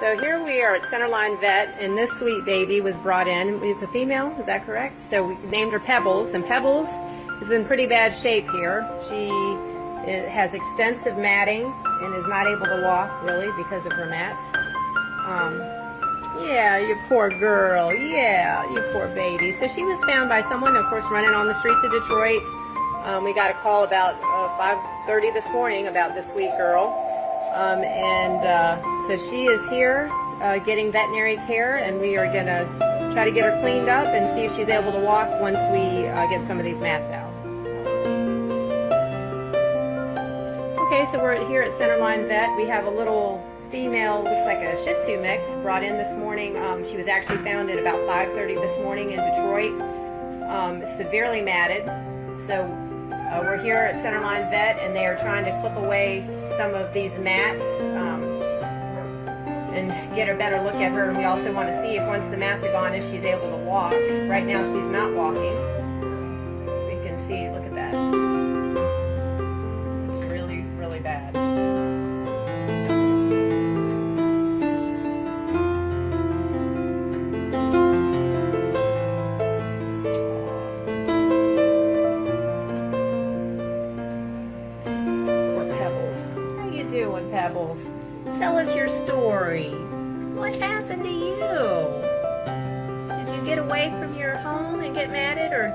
So here we are at Centerline Vet, and this sweet baby was brought in. It's a female, is that correct? So we named her Pebbles, and Pebbles is in pretty bad shape here. She has extensive matting and is not able to walk, really, because of her mats. Um, yeah, you poor girl. Yeah, you poor baby. So she was found by someone, of course, running on the streets of Detroit. Um, we got a call about uh, 5.30 this morning about this sweet girl. Um, and uh, so she is here uh, getting veterinary care, and we are going to try to get her cleaned up and see if she's able to walk once we uh, get some of these mats out. Okay, so we're here at Centerline Vet. We have a little female, looks like a Shih Tzu mix, brought in this morning. Um, she was actually found at about 5.30 this morning in Detroit, um, severely matted. So uh, we're here at Centerline Vet and they are trying to clip away some of these mats um, and get a better look at her. We also want to see if once the mats are gone, if she's able to walk. Right now she's not walking.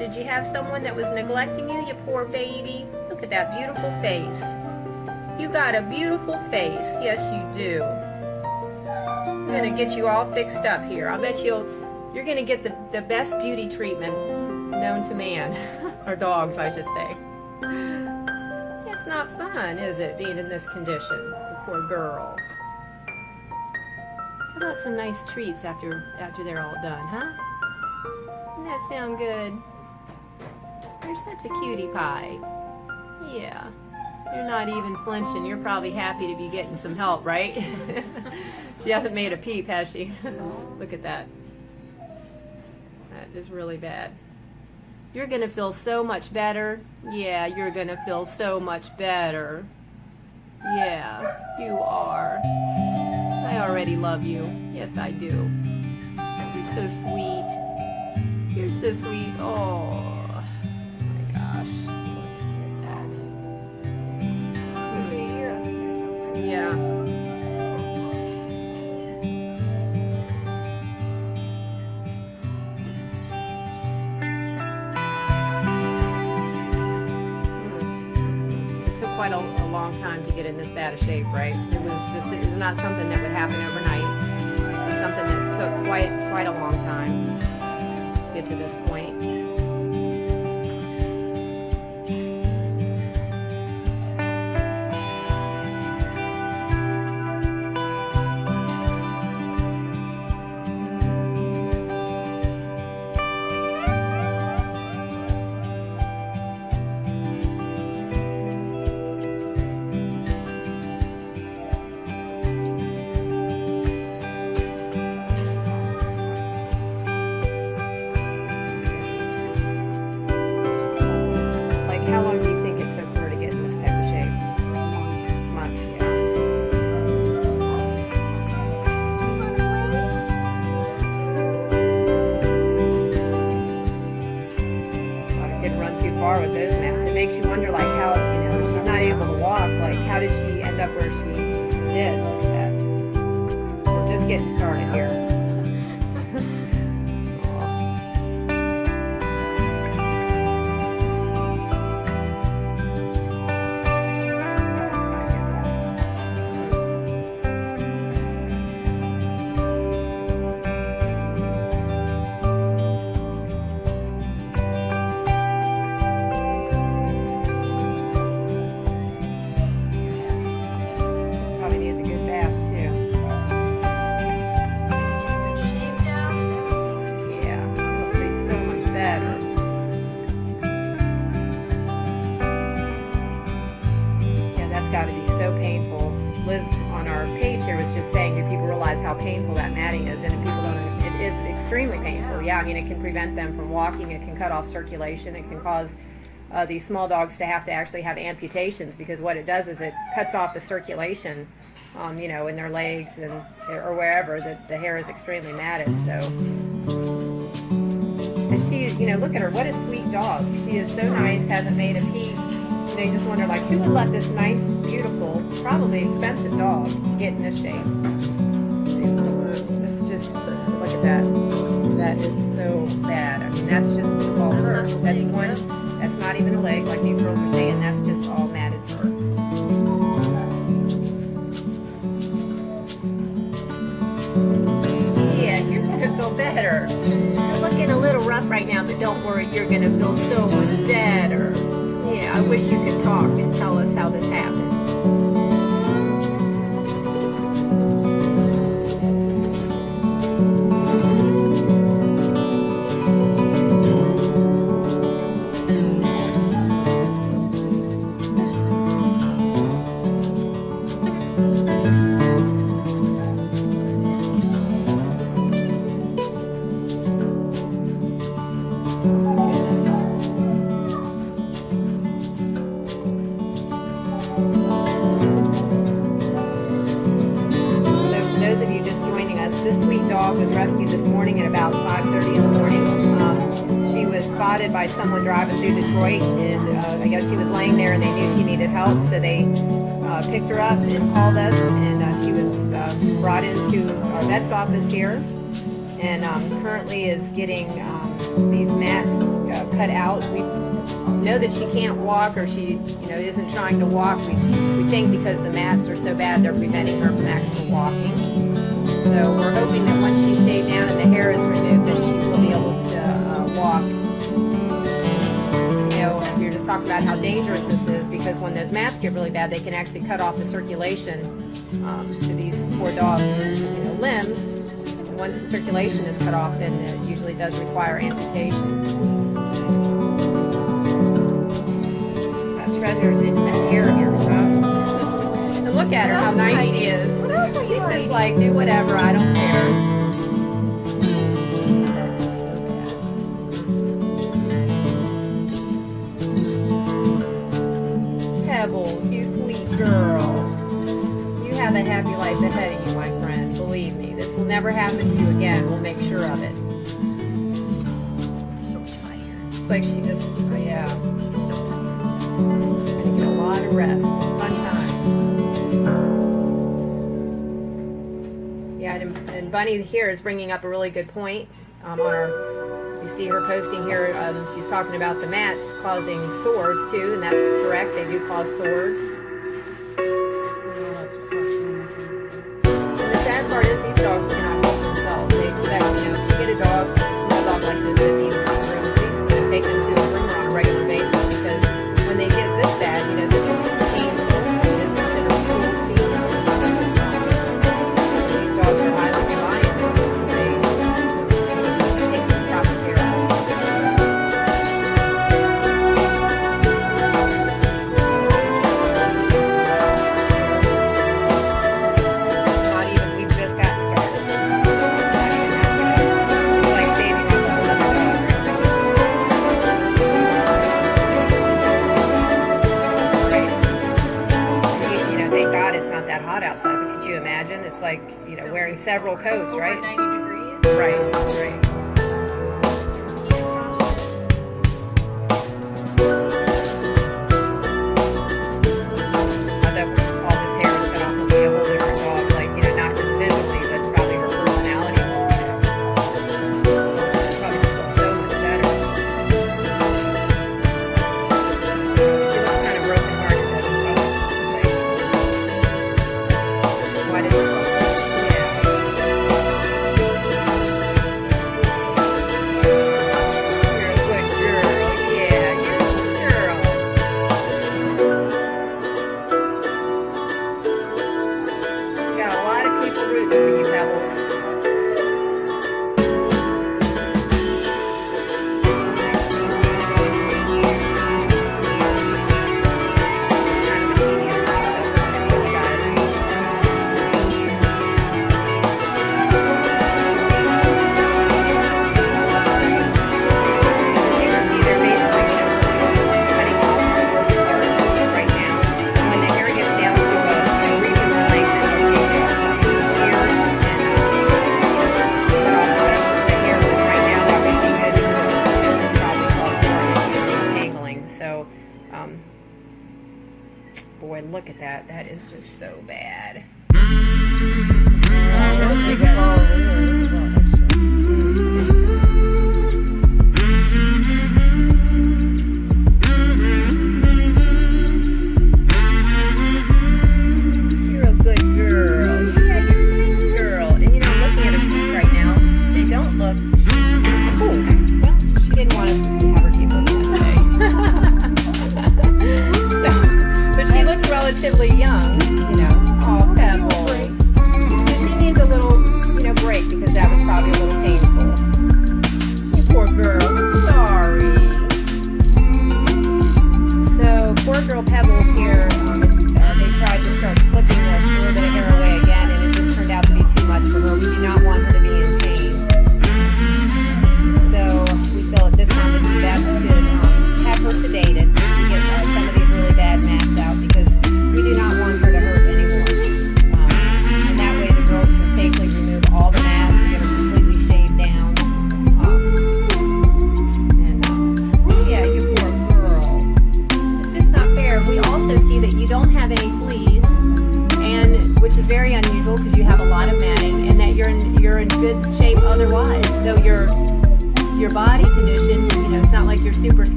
Did you have someone that was neglecting you, you poor baby? Look at that beautiful face. You got a beautiful face. Yes, you do. I'm gonna get you all fixed up here. I'll bet you'll, you're gonna get the, the best beauty treatment known to man, or dogs, I should say It's not fun, is it, being in this condition? The poor girl. How about some nice treats after after they're all done, huh? Doesn't that sound good? You're such a cutie pie. Yeah. You're not even flinching. You're probably happy to be getting some help, right? she hasn't made a peep, has she? Look at that. That is really bad. You're going to feel so much better. Yeah, you're going to feel so much better. Yeah, you are. I already love you. Yes, I do. You're so sweet. You're so sweet. Oh. Quite a, a, long time to get in this bad of shape, right? It was just, it was not something that would happen overnight. This is something that took quite, quite a long time to get to this point. We're just getting started here. Extremely painful. Yeah, I mean, it can prevent them from walking, it can cut off circulation, it can cause uh, these small dogs to have to actually have amputations because what it does is it cuts off the circulation um, you know, in their legs and or wherever, the, the hair is extremely matted. So, and she, you know, look at her. What a sweet dog. She is so nice. Hasn't made a peep. You just wonder, like, who would let this nice, beautiful, probably expensive dog get in this shape? It's just look at that. That is so bad. I mean, that's just all fur. That's one. yeah. That's not even a leg, like these girls are saying. That's just all matted fur. Yeah, you're gonna feel better. You're looking a little rough right now, but don't worry, you're gonna feel so much better. Yeah, I wish you could talk and tell us how this happened. Spotted by someone driving through Detroit, and uh, I guess she was laying there and they knew she needed help, so they uh, picked her up and called us, and uh, she was uh, brought into our vet's office here, and um, currently is getting um, these mats uh, cut out. We know that she can't walk or she you know isn't trying to walk we, we think because the mats are so bad they're preventing her from actually walking so we're hoping that once she's shaved down and the hair is removed then she know we were just talking about how dangerous this is because when those mats get really bad they can actually cut off the circulation um, to these poor dogs you know, limbs and once the circulation is cut off then it usually does require amputation got treasures in the hair here, so. And look at her, how nice she is. What else are you She's just like, do whatever, I don't care. Girl. You have a happy life ahead of you, my friend. Believe me, this will never happen to you again. We'll make sure of it. So tired. It's like she just, yeah. She's so tired. Gonna get a lot of rest. Fun times. Yeah, and, and Bunny here is bringing up a really good point. Um, on our, you see her posting here. Um, she's talking about the mats causing sores too, and that's correct. They do cause sores. Hot outside, but could you imagine? It's like, you know, wearing several coats, right? 90 degrees. Right, right.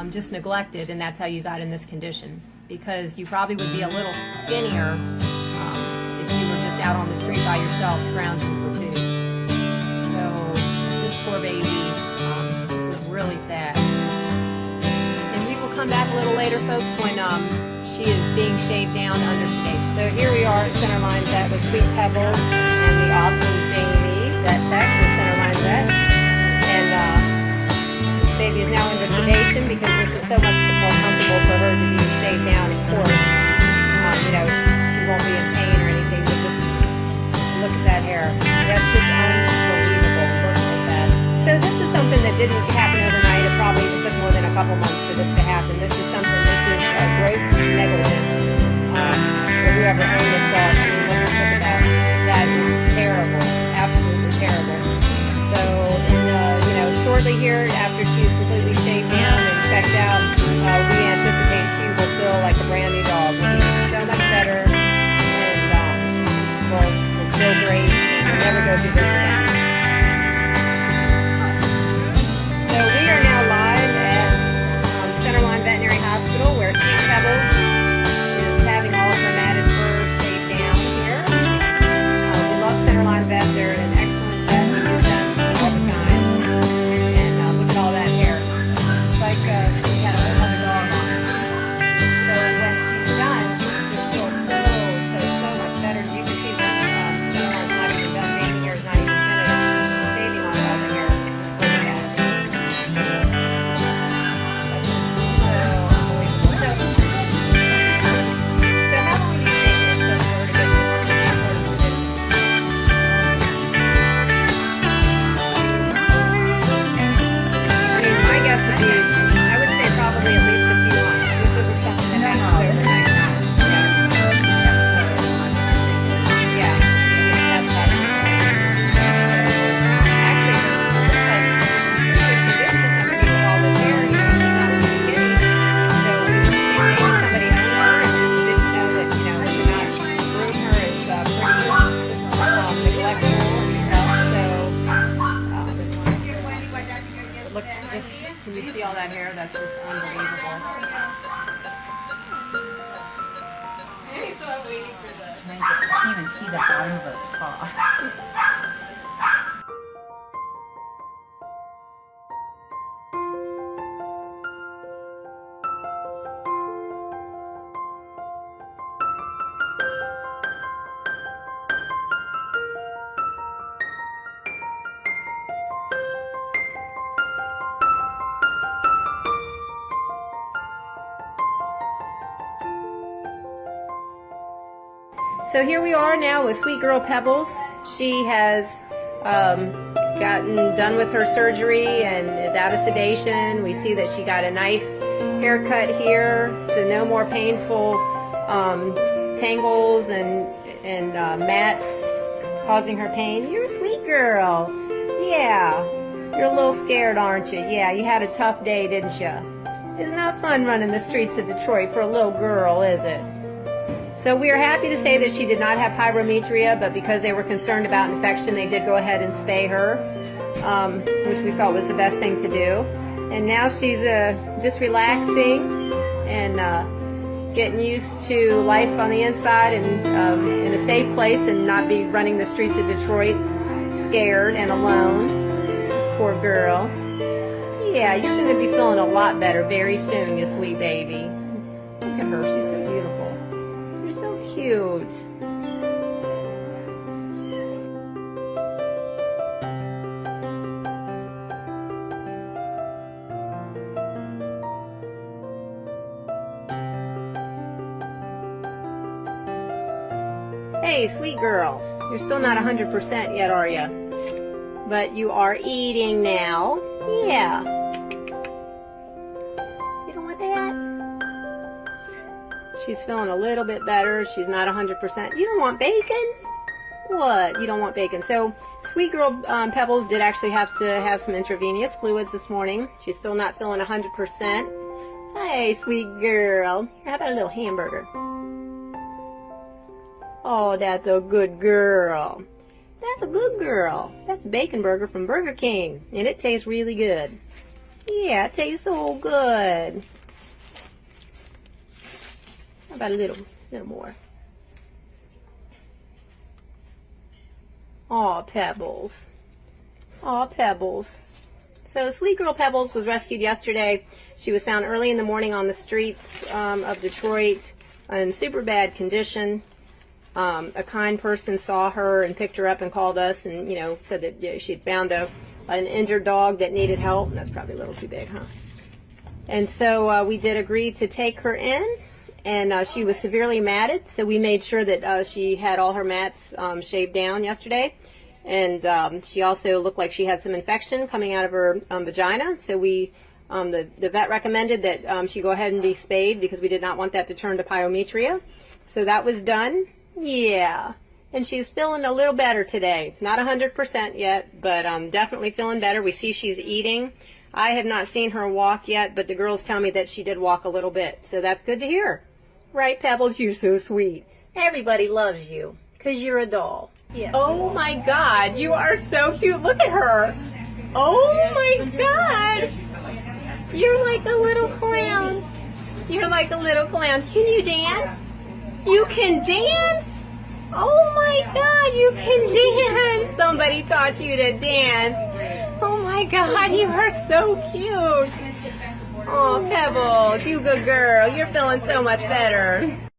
Um, just neglected, and that's how you got in this condition. Because you probably would be a little skinnier um, if you were just out on the street by yourself scrounging for food. So this poor baby, um, this is really sad. And we will come back a little later, folks, when um, she is being shaved down under sedation. So here we are at Centerline Vet with Sweet Pebbles and the awesome Jamie, Vet Tech baby is now under sedation because this is so much more comfortable for her to be shaved down, of course. Um, you know, she won't be in pain or anything, but just Look at that hair. That's just unbelievable. Look at that. So this is something that didn't happen overnight. It probably took more than a couple months for this to happen. This is something, this is uh, gross negligence. Um, for whoever owned this dog. I mean, look, look at that. That is terrible. Absolutely terrible. So, in, uh, you know, shortly here, after she's that hair? That's just unbelievable. I can't even see the bottom of her paw. So here we are now with Sweet Girl Pebbles. She has um, gotten done with her surgery and is out of sedation. We see that she got a nice haircut here, so no more painful um, tangles and and uh, mats causing her pain. You're a sweet girl. Yeah, you're a little scared, aren't you? Yeah, you had a tough day, didn't you? It's not fun running the streets of Detroit for a little girl, is it? So we are happy to say that she did not have pyometria, but because they were concerned about infection, they did go ahead and spay her, um, which we felt was the best thing to do. And now she's uh, just relaxing and uh, getting used to life on the inside and um, in a safe place and not be running the streets of Detroit scared and alone. This poor girl. Yeah, you're going to be feeling a lot better very soon, you sweet baby. Look at her. She's cute. Hey, sweet girl. You're still not 100% yet, are you? But you are eating now. Yeah. Feeling a little bit better. She's not 100%. You don't want bacon? What? You don't want bacon. So, sweet girl um, Pebbles did actually have to have some intravenous fluids this morning. She's still not feeling 100%. Hey, sweet girl. How about a little hamburger? Oh, that's a good girl. That's a good girl. That's a bacon burger from Burger King, and it tastes really good. Yeah, it tastes so good. About a little, little more? Aw, Pebbles. Aw, Pebbles. So, Sweet Girl Pebbles was rescued yesterday. She was found early in the morning on the streets um, of Detroit in super bad condition. Um, a kind person saw her and picked her up and called us and, you know, said that yeah, she'd found a, an injured dog that needed help. And that's probably a little too big, huh? And so uh, we did agree to take her in. And uh, she was severely matted, so we made sure that uh, she had all her mats um, shaved down yesterday. And um, she also looked like she had some infection coming out of her um, vagina. So we, um, the, the vet recommended that um, she go ahead and be spayed because we did not want that to turn to pyometria. So that was done. Yeah. And she's feeling a little better today. Not 100% yet, but um, definitely feeling better. We see she's eating. I have not seen her walk yet, but the girls tell me that she did walk a little bit. So that's good to hear. Right, Pebbles? You're so sweet. Everybody loves you because you're a doll. Yes. Oh my God, you are so cute. Look at her. Oh my God. You're like a little clown. You're like a little clown. Can you dance? You can dance? Oh my god, you can dance! Somebody taught you to dance. Oh my god, you are so cute. Oh, Pebbles, you good girl. You're feeling so much better.